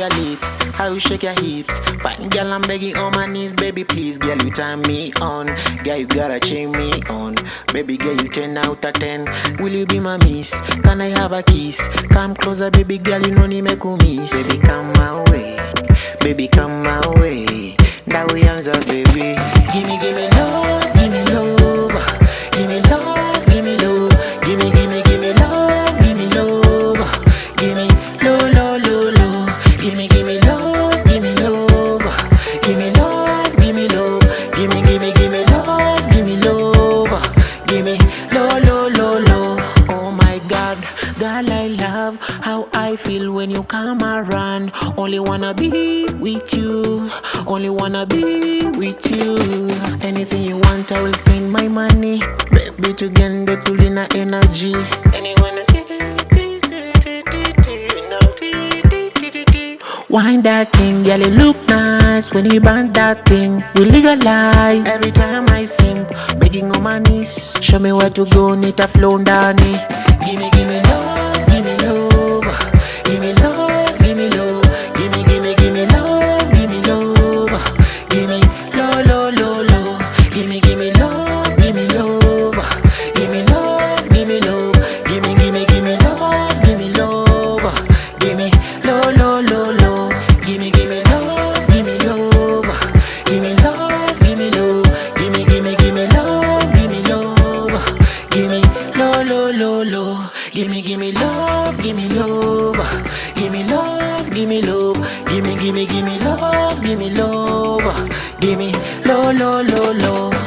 you shake your hips. Fine girl, I'm begging on my knees, baby, please, girl, you turn me on. Girl, you gotta chain me on. Baby, girl, you 10 out of 10. Will you be my miss? Can I have a kiss? Come closer, baby girl, you know me miss. Baby, come my way. Baby, come my way. Feel when you come around. Only wanna be with you. Only wanna be with you. Anything you want, I will spend my money. Baby, to get the tulina energy. Anyone. Wind that thing, girl, it look nice when you band that thing. We legalize every time I sing, begging on my knees. Show me where to go, need a flow down Gimme, gimme low, low, low, low, gimme, gimme love, gimme love, gimme love, gimme love, gimme, gimme, gimme love, gimme love, gimme low, low, low, low.